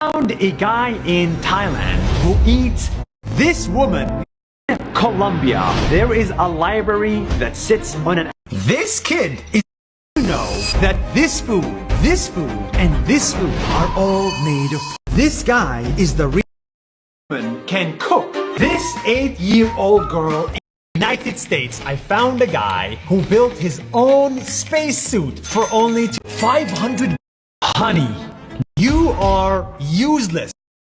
found a guy in Thailand who eats this woman. In Colombia, there is a library that sits on an. This kid is. You know that this food, this food, and this food are all made of. This guy is the real woman can cook. This eight-year-old girl in the United States, I found a guy who built his own spacesuit for only 500. Honey, you are useless.